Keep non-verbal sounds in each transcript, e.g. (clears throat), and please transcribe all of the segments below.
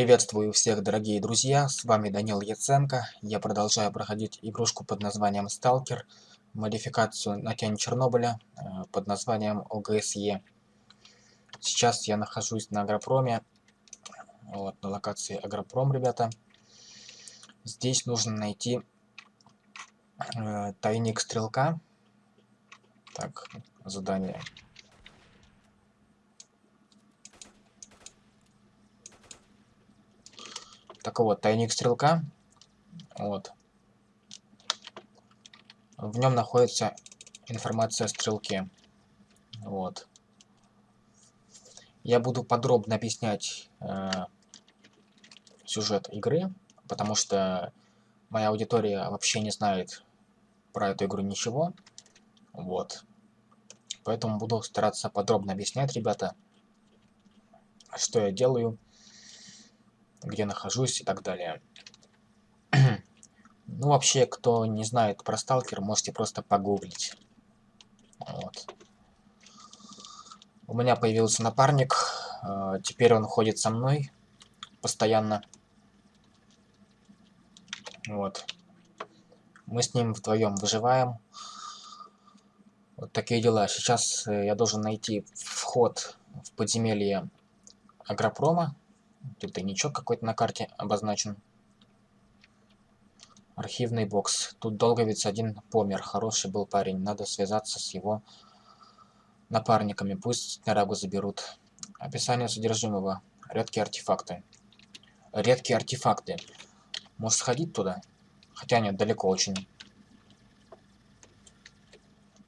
Приветствую всех, дорогие друзья, с вами Данил Яценко. Я продолжаю проходить игрушку под названием Сталкер, модификацию на тень Чернобыля э, под названием ОГСЕ. Сейчас я нахожусь на Агропроме, вот, на локации Агропром, ребята. Здесь нужно найти э, тайник стрелка. Так, задание Так вот, тайник стрелка. Вот. В нем находится информация о стрелке. Вот. Я буду подробно объяснять э, сюжет игры, потому что моя аудитория вообще не знает про эту игру ничего. Вот. Поэтому буду стараться подробно объяснять, ребята, что я делаю где нахожусь и так далее. (clears throat) ну, вообще, кто не знает про сталкер, можете просто погуглить. Вот. У меня появился напарник, э, теперь он ходит со мной постоянно. Вот. Мы с ним вдвоем выживаем. Вот такие дела. Сейчас э, я должен найти вход в подземелье Агропрома. Тут тайничок какой-то на карте обозначен. Архивный бокс. Тут долговец один помер. Хороший был парень. Надо связаться с его напарниками. Пусть Нарагу заберут. Описание содержимого. Редкие артефакты. Редкие артефакты. Может сходить туда? Хотя нет, далеко очень.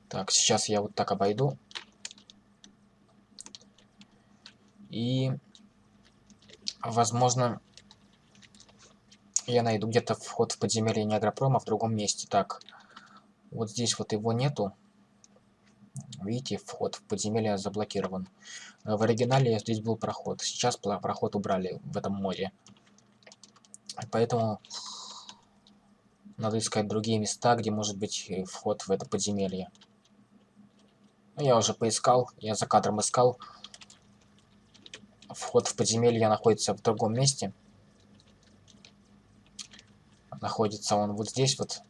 Так, сейчас я вот так обойду. И Возможно, я найду где-то вход в подземелье Неагропрома в другом месте. Так, вот здесь вот его нету. Видите, вход в подземелье заблокирован. В оригинале здесь был проход. Сейчас проход убрали в этом моде. Поэтому надо искать другие места, где может быть вход в это подземелье. Ну, я уже поискал, я за кадром искал. Вход в подземелье находится в другом месте. Находится он вот здесь вот.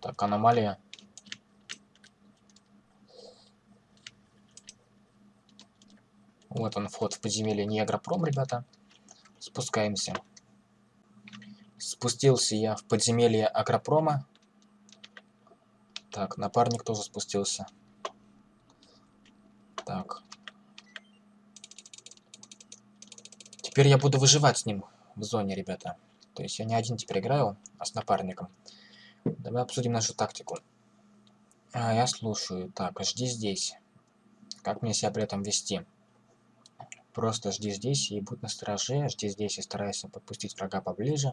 Так, аномалия. Вот он, вход в подземелье Негропром, ребята. Спускаемся. Спустился я в подземелье Агропрома. Так, напарник тоже спустился. Так, Теперь я буду выживать с ним в зоне, ребята. То есть я не один теперь играю, а с напарником. Давай обсудим нашу тактику. А, я слушаю. Так, жди здесь. Как мне себя при этом вести? Просто жди здесь и будь настороже. Жди здесь и старайся подпустить врага поближе.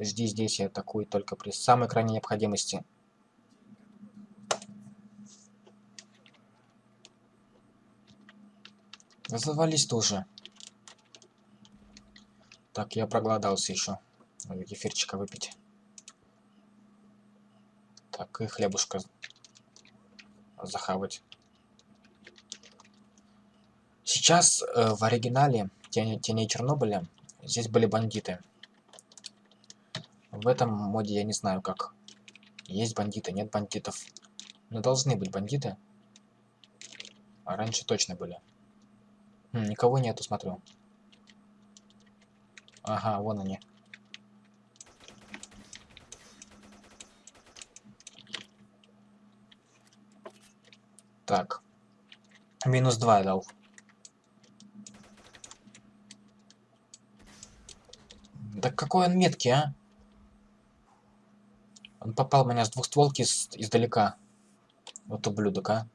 Жди здесь и атакуй только при самой крайней необходимости. Завались ты уже. Так, я проголодался еще. Надо кефирчика выпить. Так, и хлебушка захавать. Сейчас э, в оригинале Тени, Теней Чернобыля здесь были бандиты. В этом моде я не знаю как. Есть бандиты, нет бандитов. Но должны быть бандиты. А раньше точно были. Хм, никого нету, смотрю. Ага, вон они. Так. Минус два дал. Да какой он меткий, а? Он попал меня с двухстволки с, издалека. Вот ублюдок, а.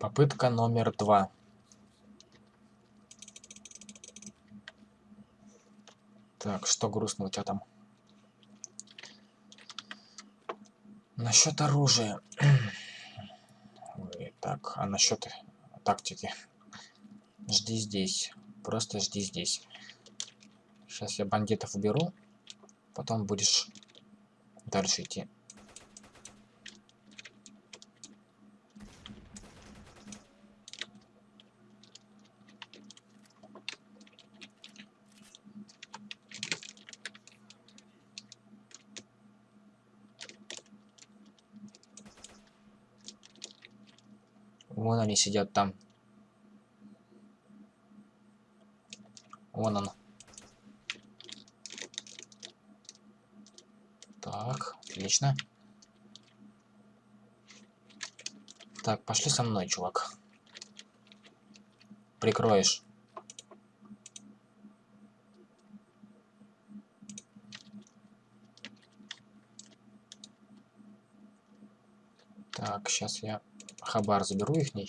Попытка номер два. Так, что грустно у тебя там? Насчет оружия. так, а насчет тактики? Жди здесь. Просто жди здесь. Сейчас я бандитов уберу. Потом будешь дальше идти. Вон они сидят там. Вон он. Так, отлично. Так, пошли со мной, чувак. Прикроешь. Так, сейчас я хабар заберу их ней.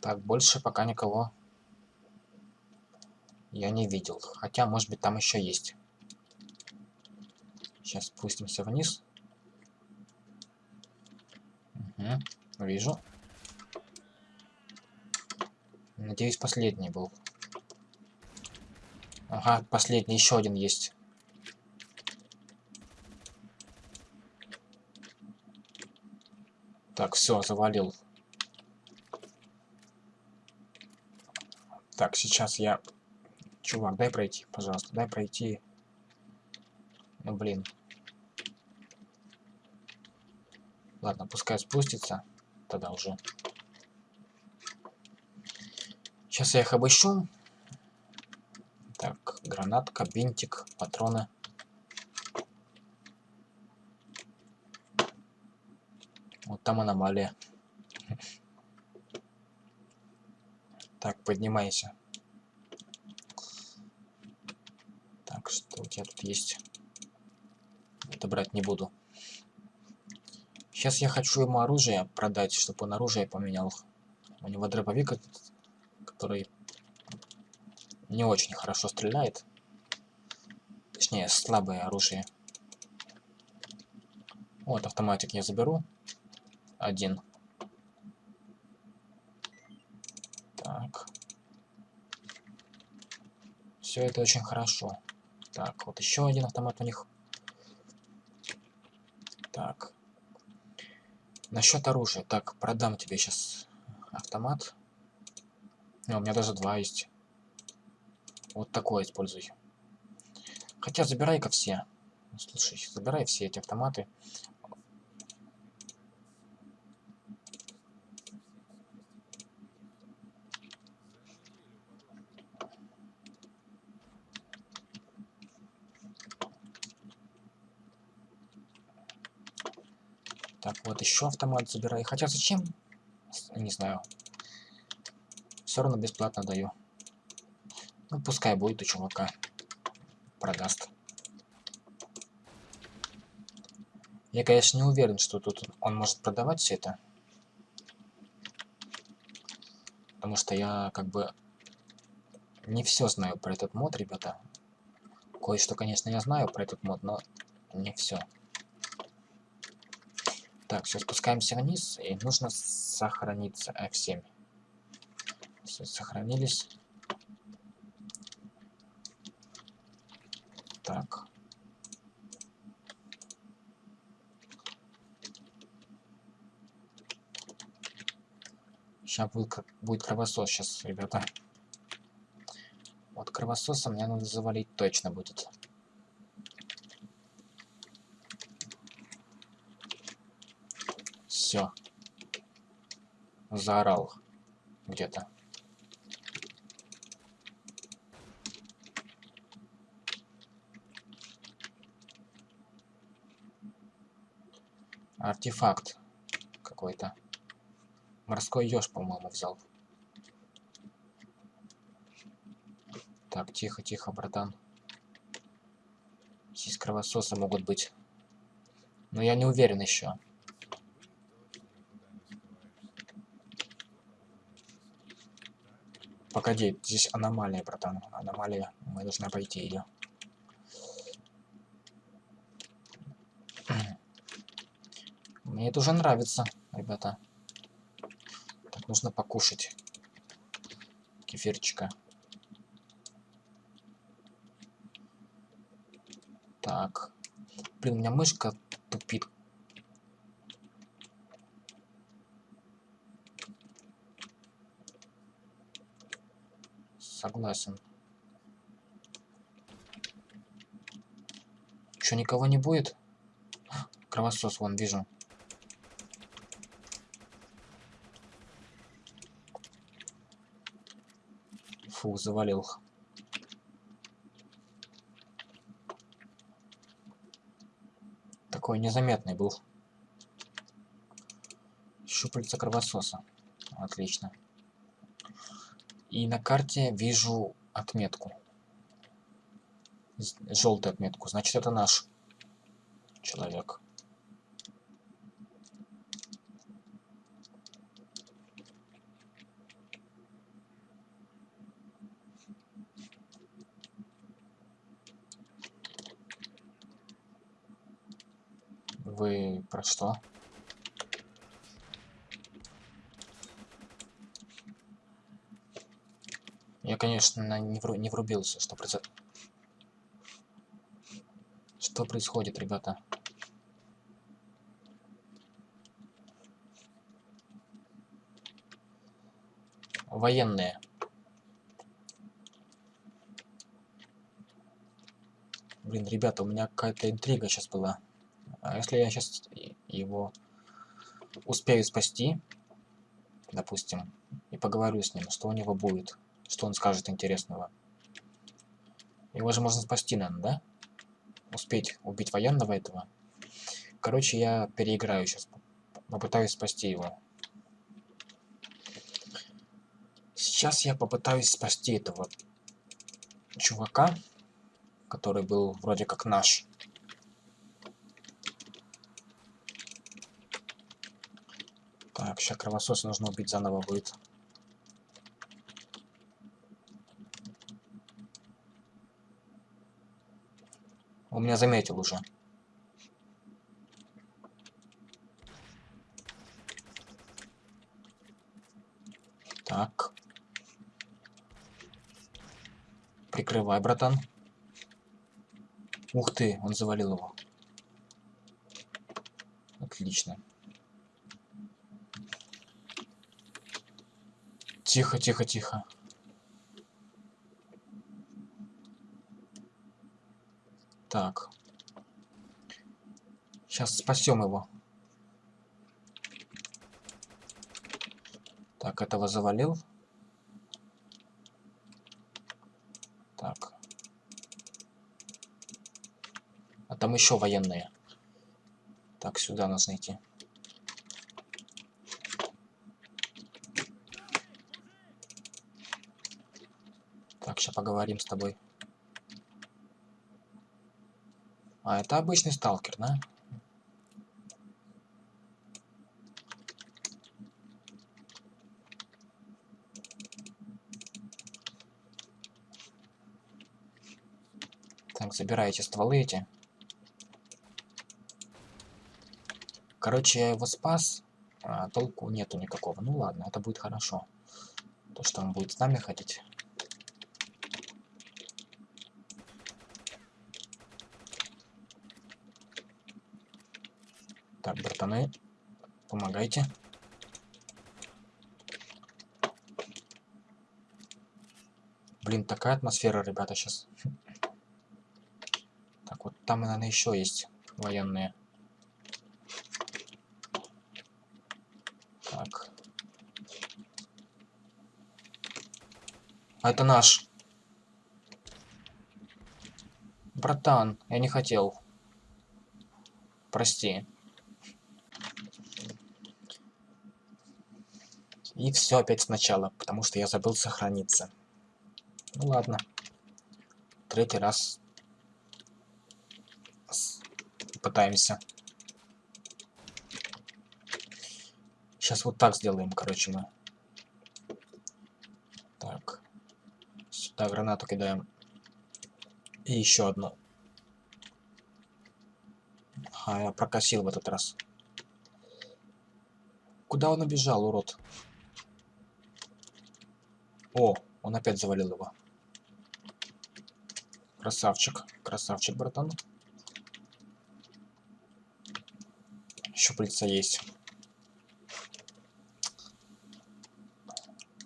Так, больше пока никого я не видел. Хотя, может быть, там еще есть. Сейчас спустимся вниз. Угу, вижу. Надеюсь, последний был. Ага, последний, еще один есть. Так, все, завалил. Так, сейчас я... Чувак, дай пройти, пожалуйста, дай пройти. Ну, блин. Ладно, пускай спустится. Тогда уже. Сейчас я их обыщу. Так, гранатка, бинтик, патроны. Вот там аномалия. Так, поднимайся. Так, что у тебя тут есть? Это брать не буду. Сейчас я хочу ему оружие продать, чтобы он оружие поменял. У него дробовик этот который не очень хорошо стреляет. Точнее, слабое оружие. Вот, автоматик я заберу. Один. Так. Все это очень хорошо. Так, вот еще один автомат у них. Так. Насчет оружия. Так, продам тебе сейчас автомат. Не, у меня даже два есть. Вот такое используй. Хотя забирай-ка все. Слушай, забирай все эти автоматы. Так, вот еще автомат забирай. Хотя зачем? Не знаю все равно бесплатно даю. Ну, пускай будет у чувака. Продаст. Я, конечно, не уверен, что тут он может продавать все это. Потому что я, как бы, не все знаю про этот мод, ребята. Кое-что, конечно, я знаю про этот мод, но не все. Так, все, спускаемся вниз, и нужно сохраниться F7. Все, сохранились. Так. Сейчас будет, будет кровосос сейчас, ребята. Вот кровососа мне надо завалить точно будет. Все. Заорал где-то. Артефакт какой-то. Морской еж, по-моему, взял. Так, тихо, тихо, братан. Здесь кровососы могут быть. Но я не уверен еще. Погоди, здесь аномалия, братан. Аномалия. Мы должны пойти ее. Мне это уже нравится, ребята. Так, нужно покушать. Кефирчика. Так. Блин, у меня мышка тупит. Согласен. Что, никого не будет? Кровосос, вон, вижу. Фу, завалил. Такой незаметный был. Щупальца кровососа. Отлично. И на карте вижу отметку. Желтую отметку. Значит, это наш человек. Что? Я, конечно, не, вру не врубился, что происходит. Что происходит, ребята? Военные. Блин, ребята, у меня какая-то интрига сейчас была. А если я сейчас его успею спасти, допустим, и поговорю с ним, что у него будет? Что он скажет интересного? Его же можно спасти, наверное, да? Успеть убить военного этого. Короче, я переиграю сейчас. Попытаюсь спасти его. Сейчас я попытаюсь спасти этого чувака, который был вроде как наш. Так, сейчас кровосос нужно убить заново будет. Он меня заметил уже. Так. Прикрывай, братан. Ух ты, он завалил его. Отлично. Тихо, тихо, тихо. Так. Сейчас спасем его. Так, этого завалил. Так. А там еще военные. Так, сюда нужно идти. Так, сейчас поговорим с тобой. А, это обычный сталкер, да? Так, забирайте стволы эти. Короче, я его спас, а толку нету никакого. Ну ладно, это будет хорошо. То, что он будет с нами ходить. Братаны, помогайте. Блин, такая атмосфера, ребята, сейчас. Так, вот там, наверное, еще есть военные. Так. А это наш. Братан, я не хотел. Прости. И все опять сначала, потому что я забыл сохраниться. Ну ладно. Третий раз пытаемся. Сейчас вот так сделаем, короче, мы. Так. Сюда гранату кидаем. И еще одну. А, я прокосил в этот раз. Куда он убежал, урод? О, он опять завалил его. Красавчик. Красавчик, братан. Щупальца есть.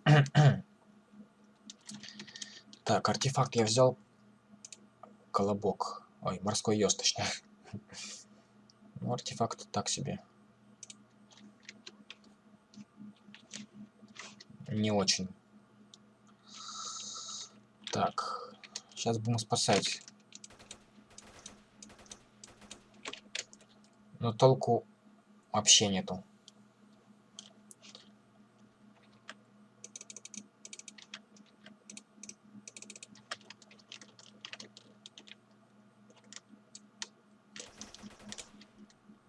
(clears throat) Так, артефакт я взял. Колобок. Ой, морской ёж, точнее. (laughs) Ну, артефакт так себе. Не очень. Так. Сейчас будем спасать. Но толку вообще нету.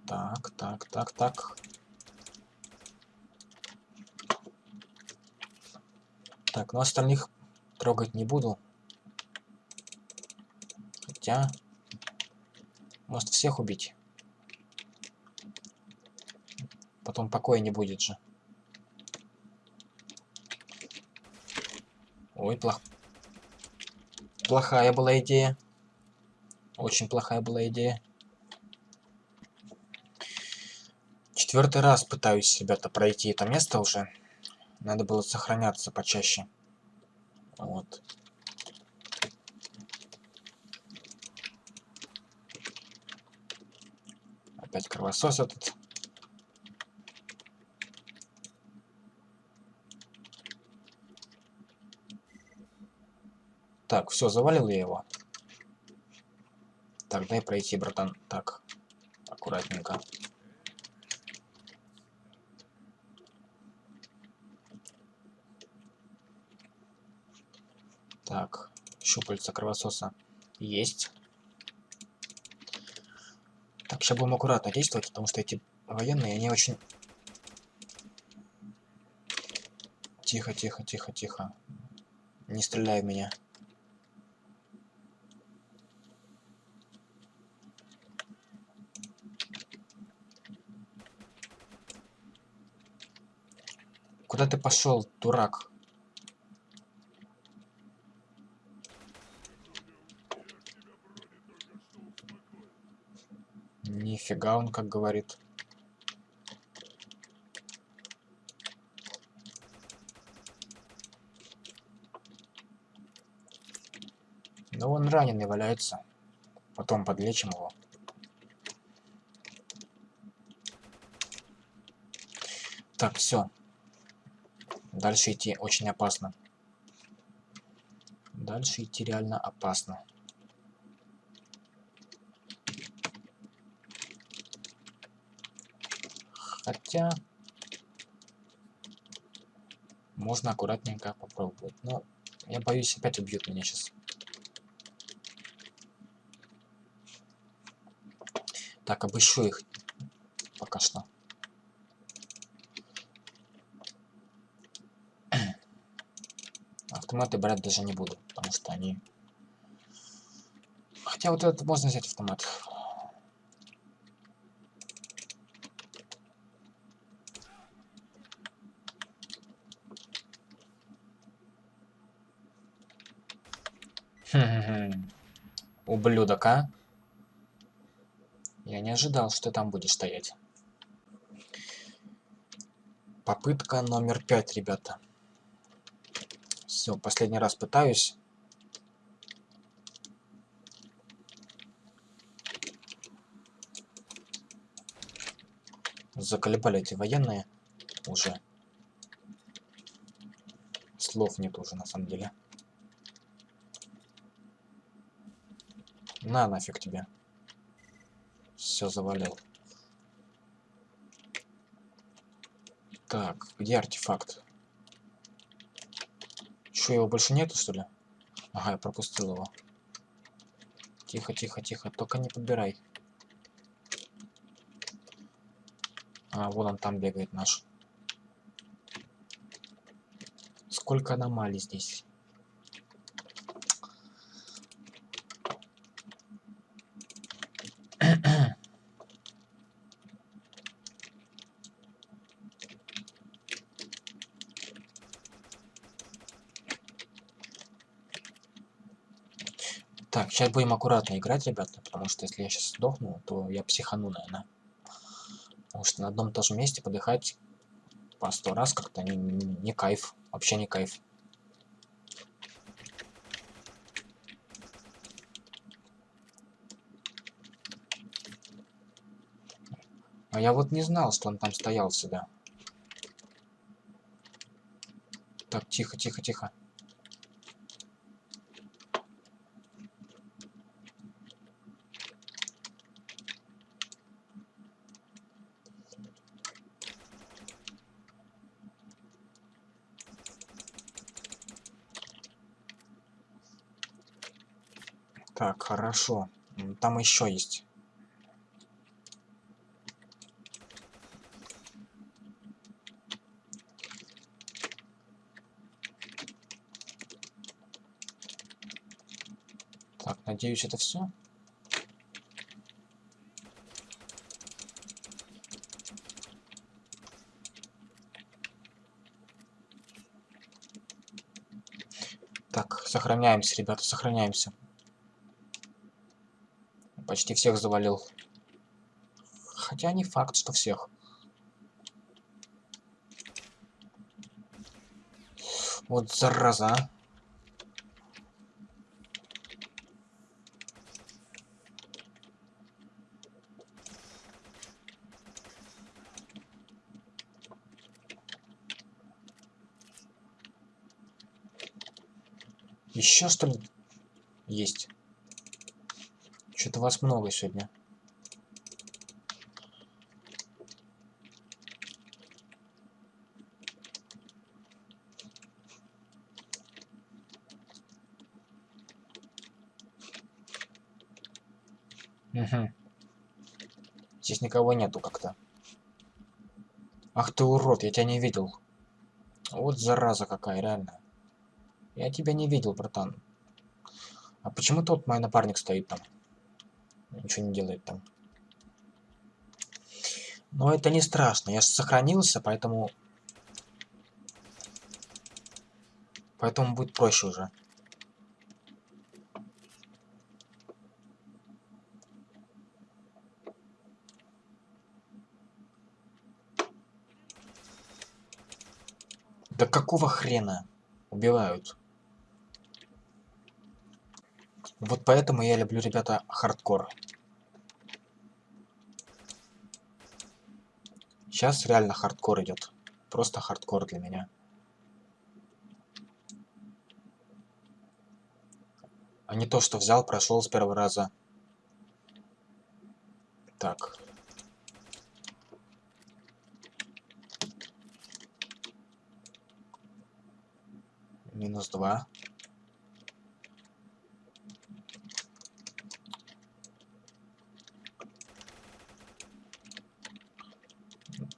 Так, так, так, так. Так, ну остальных трогать не буду. Хотя... Может всех убить? Потом покоя не будет же. Ой, плох... Плохая была идея. Очень плохая была идея. Четвертый раз пытаюсь, ребята, пройти это место уже. Надо было сохраняться почаще. Вот. Опять кровосос этот. Так, все, завалил я его. Так, дай пройти, братан. Так, аккуратненько. Так, щупальца кровососа есть. Так, сейчас будем аккуратно действовать, потому что эти военные, они очень... Тихо, тихо, тихо, тихо. Не стреляй в меня. Куда ты пошел, дурак? Нифига он как говорит. Но он раненый валяется. Потом подлечим его. Так, все. Дальше идти очень опасно. Дальше идти реально опасно. Хотя... Можно аккуратненько попробовать. Но я боюсь, опять убьют меня сейчас. Так, обыщу их пока что. Автоматы брать даже не буду, потому что они... Хотя вот это можно взять автомат. Ублюдок, а? Я не ожидал, что там будешь стоять. Попытка номер пять, ребята. Все, последний раз пытаюсь. Заколебали эти военные уже. Слов нет уже на самом деле. На нафиг тебе. Все завалил. Так, где артефакт? Что, его больше нету, что ли? Ага, я пропустил его. Тихо, тихо, тихо. Только не подбирай. А, вон он там бегает наш. Сколько аномалий здесь. Так, сейчас будем аккуратно играть, ребята, потому что если я сейчас сдохну, то я психану, наверное. Потому что на одном и том же месте подыхать по сто раз как-то не, не, не кайф. Вообще не кайф. А я вот не знал, что он там стоял сюда. Так, тихо, тихо, тихо. Хорошо. Там еще есть. Так, надеюсь, это все. Так, сохраняемся, ребята, сохраняемся. Почти всех завалил. Хотя не факт, что всех. Вот зараза. Еще что ли есть? Что-то вас много сегодня. Угу. Здесь никого нету как-то. Ах ты урод, я тебя не видел. Вот зараза какая, реально. Я тебя не видел, братан. А почему тот мой напарник стоит там? Ничего не делает там. Но это не страшно. Я сохранился, поэтому... Поэтому будет проще уже. Да какого хрена убивают? Вот поэтому я люблю, ребята, хардкор. Сейчас реально хардкор идет. Просто хардкор для меня. А не то, что взял, прошел с первого раза. Так. Минус два.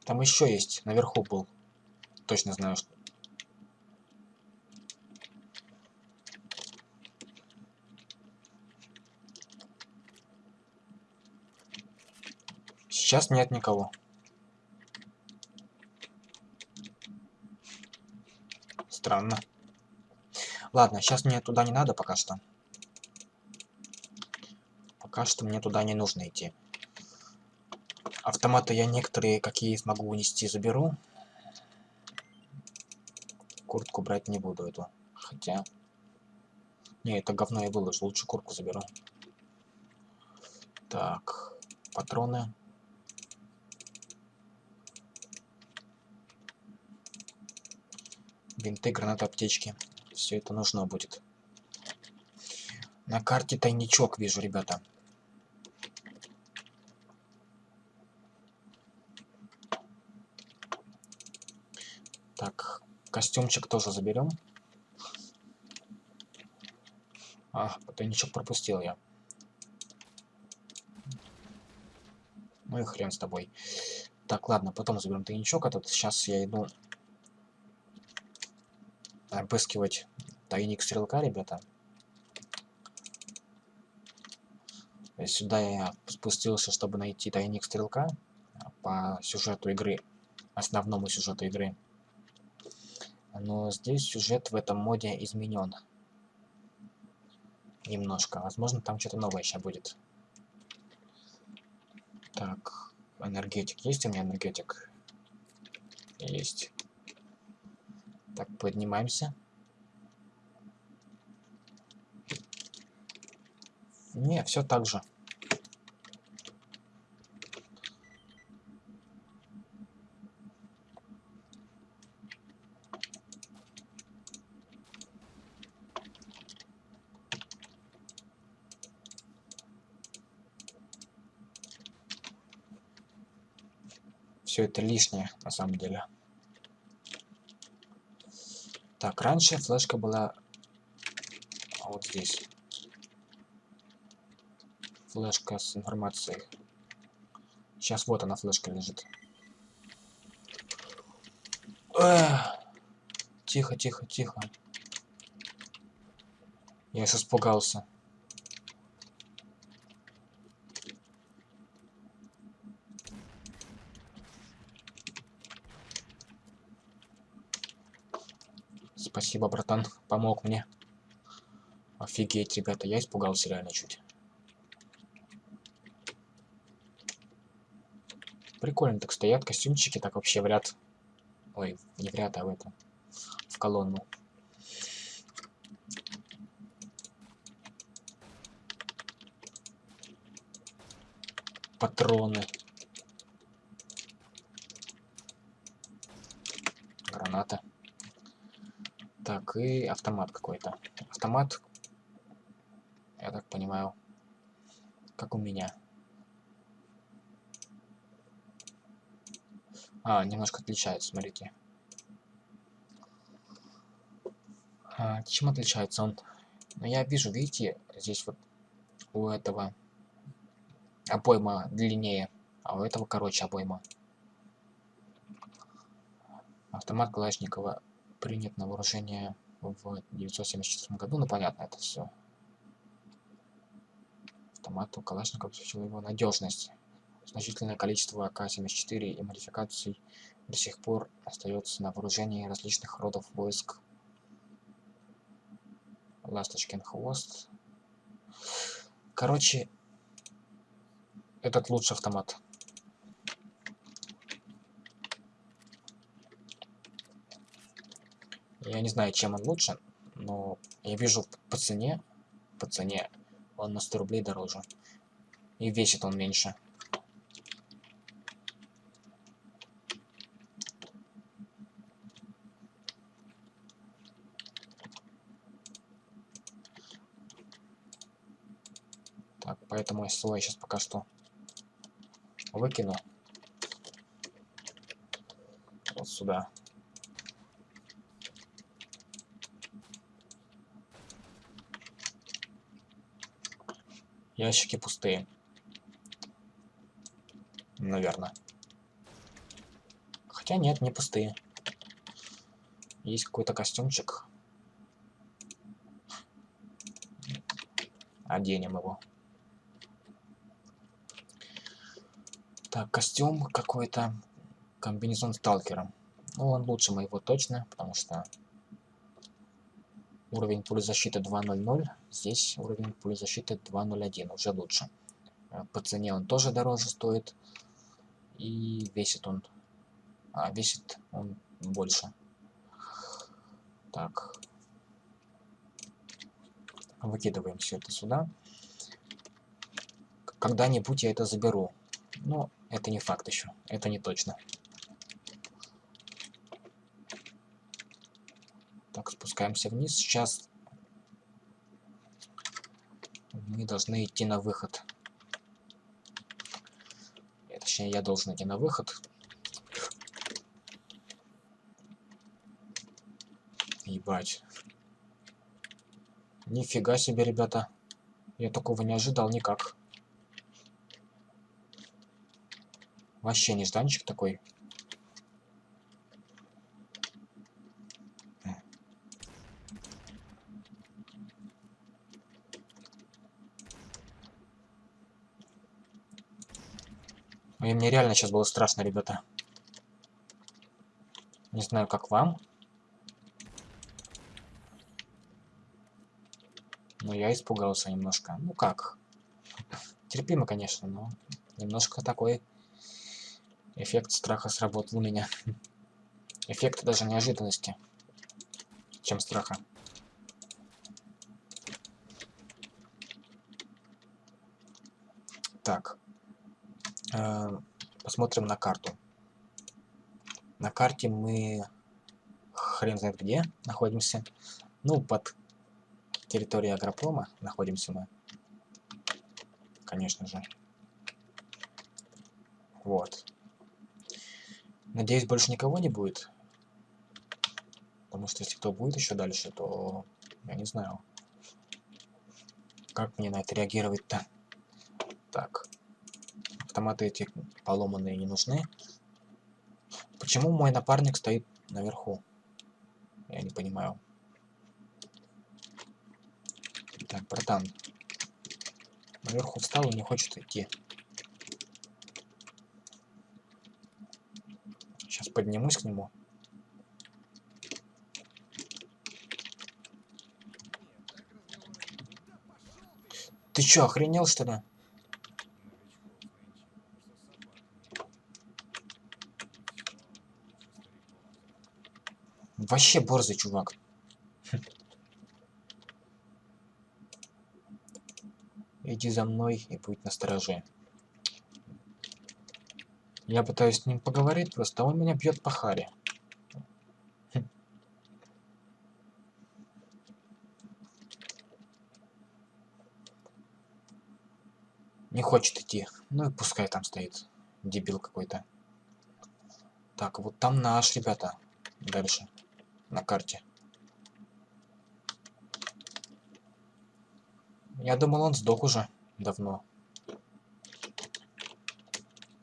Там еще есть, наверху был. Точно знаю, что... Сейчас нет никого. Странно. Ладно, сейчас мне туда не надо пока что. Пока что мне туда не нужно идти. Автоматы я некоторые, какие смогу унести, заберу. Куртку брать не буду эту. Хотя... Не, это говно я выложу. Лучше куртку заберу. Так. Патроны. Бинты, гранаты, аптечки. Все это нужно будет. На карте тайничок вижу, ребята. Так, костюмчик тоже заберем. А, тайничок пропустил я. Ну и хрен с тобой. Так, ладно, потом заберем тайничок этот. Сейчас я иду обыскивать тайник стрелка, ребята. Сюда я спустился, чтобы найти тайник стрелка по сюжету игры, основному сюжету игры. Но здесь сюжет в этом моде изменен. Немножко. Возможно, там что-то новое сейчас будет. Так, энергетик. Есть у меня энергетик? Есть. Так, поднимаемся. Не, все так же. все это лишнее, на самом деле. Так, раньше флешка была вот здесь. Флешка с информацией. Сейчас вот она, флешка лежит. Эх. Тихо, тихо, тихо. Я сейчас испугался. Спасибо, братан, помог мне. Офигеть, ребята, я испугался реально чуть. Прикольно так стоят костюмчики, так вообще в ряд. Ой, не в ряд, а в это. В колонну. Патроны. Так, и автомат какой-то. Автомат, я так понимаю, как у меня. А, немножко отличается, смотрите. А, чем отличается он? Ну, я вижу, видите, здесь вот у этого обойма длиннее, а у этого короче обойма. Автомат Калашникова принят на вооружение в 1974 году. Ну, понятно, это все. Автомату Калашников обеспечил его надежность. Значительное количество АК-74 и модификаций до сих пор остается на вооружении различных родов войск. Ласточкин хвост. Короче, этот лучший автомат. Я не знаю, чем он лучше, но я вижу по цене, по цене он на 100 рублей дороже. И весит он меньше. Так, поэтому СЛО я сейчас пока что выкину. Вот сюда. Ящики пустые. Наверное. Хотя нет, не пустые. Есть какой-то костюмчик. Оденем его. Так, костюм какой-то. Комбинезон сталкера. Ну, он лучше моего точно, потому что Уровень пули защиты 2.00. Здесь уровень пули защиты 2.01. Уже лучше. Э, по цене он тоже дороже стоит. И весит он... А, весит он больше. Так. Выкидываем все это сюда. Когда-нибудь я это заберу. Но это не факт еще. Это не точно. Так, спускаемся вниз. Сейчас мы должны идти на выход. Точнее, я должен идти на выход. Ебать. Нифига себе, ребята. Я такого не ожидал никак. Вообще нежданчик такой. И мне реально сейчас было страшно, ребята. Не знаю, как вам. Но я испугался немножко. Ну как? Терпимо, конечно, но немножко такой эффект страха сработал у меня. Эффект даже неожиданности, чем страха. Так. Э, посмотрим на карту. На карте мы хрен знает где находимся. Ну, под территорией агропрома находимся мы. Конечно же. Вот. Надеюсь, больше никого не будет. Потому что если кто будет еще дальше, то я не знаю. Как мне на это реагировать-то? Так. Автоматы эти поломанные не нужны. Почему мой напарник стоит наверху? Я не понимаю. Так, братан. Наверху встал и не хочет идти. Сейчас поднимусь к нему. Ты чё, охренел что ли? Вообще борзый чувак. Иди за мной и будь настороже. Я пытаюсь с ним поговорить, просто он меня бьет по харе. Не хочет идти. Ну и пускай там стоит. Дебил какой-то. Так, вот там наш, ребята. Дальше. На карте. Я думал, он сдох уже давно.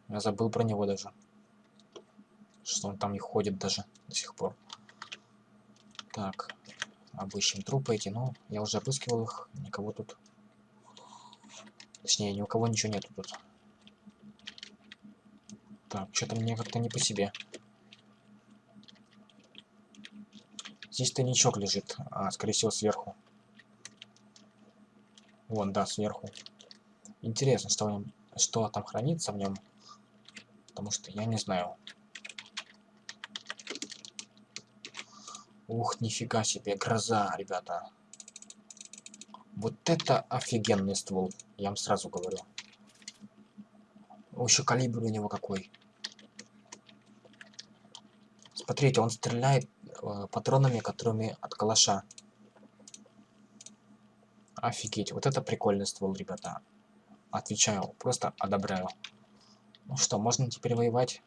Я забыл про него даже. Что он там не ходит даже до сих пор. Так. Обыщем трупы эти, но я уже обыскивал их. Никого тут Точнее, ни у кого ничего нету тут. Так, что-то мне как-то не по себе. Здесь тайничок лежит. А, скорее всего, сверху. Вон, да, сверху. Интересно, что, в нем, что там хранится в нем. Потому что я не знаю. Ух, нифига себе, гроза, ребята. Вот это офигенный ствол, я вам сразу говорю. Еще калибр у него какой. Смотрите, он стреляет э, патронами, которыми от калаша. Офигеть, вот это прикольный ствол, ребята. Отвечаю, просто одобряю. Ну что, можно теперь воевать?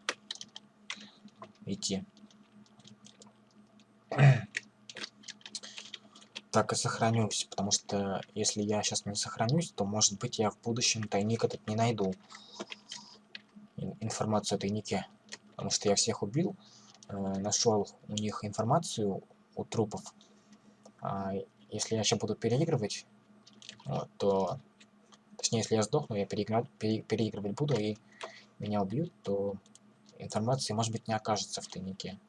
Идти. (clears throat) так и сохранюсь, потому что если я сейчас не сохранюсь, то может быть я в будущем тайник этот не найду. Информацию о тайнике. Потому что я всех убил, нашел у них информацию у трупов. А если я сейчас буду переигрывать, вот, то... Точнее, если я сдохну, я переиграть, пере, переигрывать буду и меня убьют, то информации, может быть, не окажется в тайнике.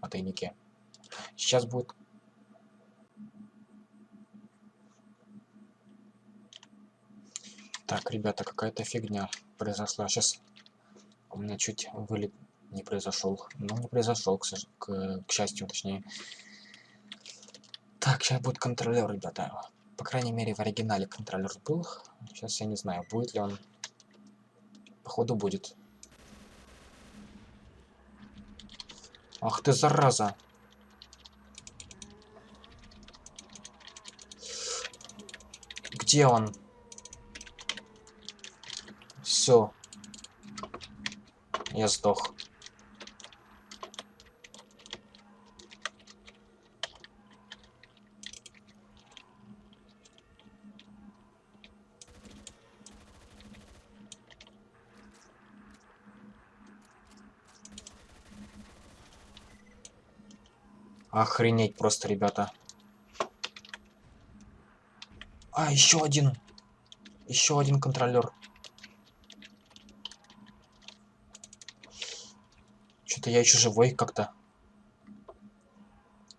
О тайнике. Сейчас будет Так, ребята, какая-то фигня произошла. Сейчас у меня чуть вылет не произошел. Ну, не произошел, к, к, к счастью, точнее. Так, сейчас будет контролер, ребята. По крайней мере, в оригинале контролер был. Сейчас я не знаю, будет ли он. Походу будет. Ах ты, зараза! Где он? Все. Я сдох. Охренеть просто, ребята. А, еще один. Еще один контролер. Что-то я еще живой как-то.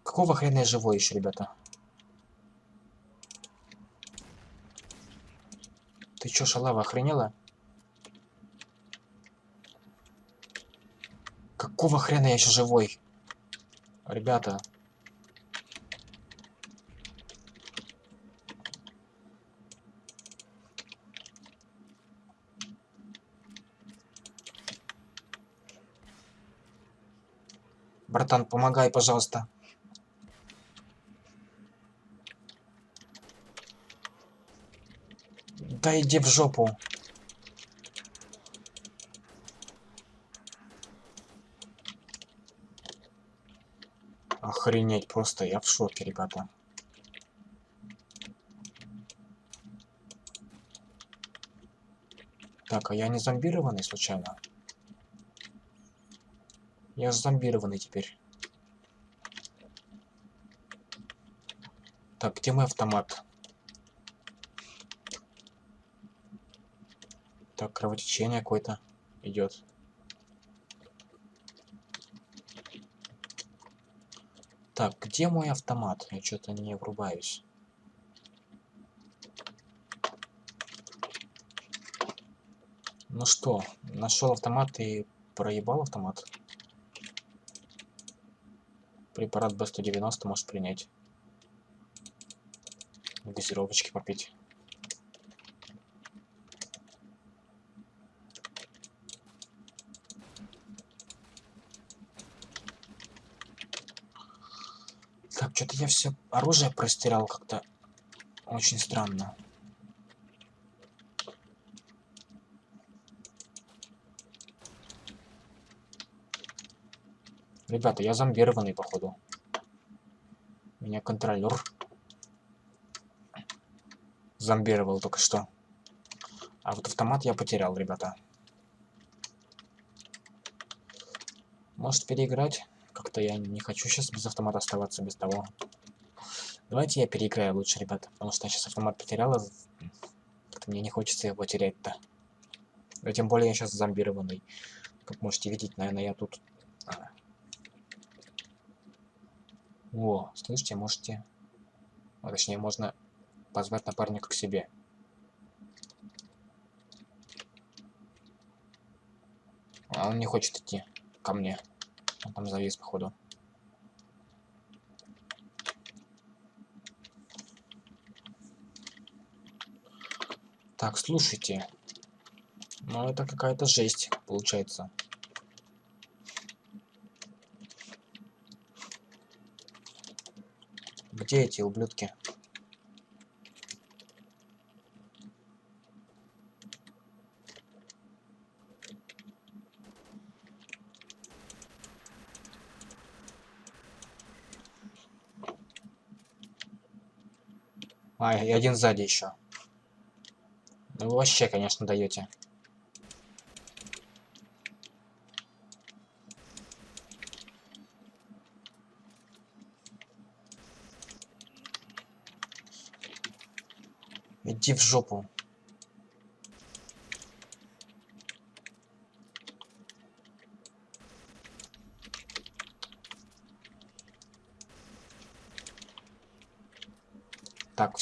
Какого хрена я живой еще, ребята? Ты чё, шалава, охренела? Какого хрена я еще живой? Ребята. Братан, помогай, пожалуйста. Да иди в жопу. Охренеть, просто я в шоке, ребята. Так, а я не зомбированный случайно? Я зомбированный теперь. Так, где мой автомат? Так, кровотечение какое-то идет. Так, где мой автомат? Я что-то не врубаюсь. Ну что, нашел автомат и проебал автомат. Препарат Б-190 может принять. Газировочки попить. Что-то я все оружие простирал как-то очень странно. Ребята, я зомбированный, походу. Меня контролер зомбировал только что. А вот автомат я потерял, ребята. Может переиграть? Как-то я не хочу сейчас без автомата оставаться, без того. Давайте я переиграю лучше, ребята. Потому что я сейчас автомат потерял. Как-то мне не хочется его терять-то. Но тем более я сейчас зомбированный. Как можете видеть, наверное, я тут... О, слышите, можете... А, точнее, можно позвать напарника к себе. А он не хочет идти ко мне. Он там завис, походу. Так, слушайте. Ну, это какая-то жесть, получается. Где эти ублюдки? А, и один сзади еще. Ну вы вообще, конечно, даете. Иди в жопу.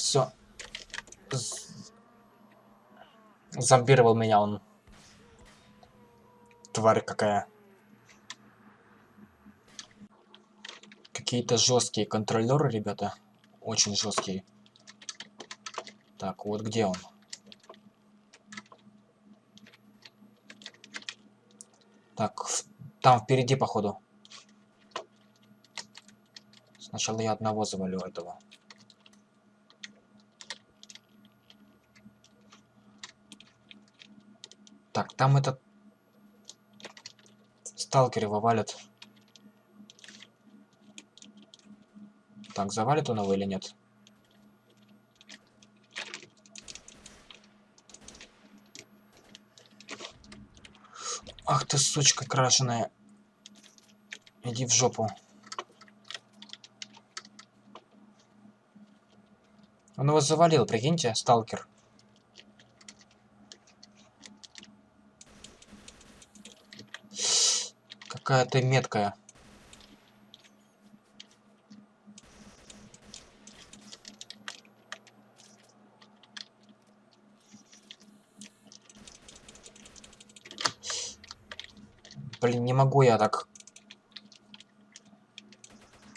Все. Зомбировал меня он. Тварь какая. Какие-то жесткие контролеры, ребята. Очень жесткие. Так, вот где он? Так, там впереди, походу. Сначала я одного завалю этого. Так, там этот... Сталкер его валят. Так, завалит он его или нет? Ах ты, сучка крашеная. Иди в жопу. Он его завалил, прикиньте, сталкер. Какая ты меткая. Блин, не могу я так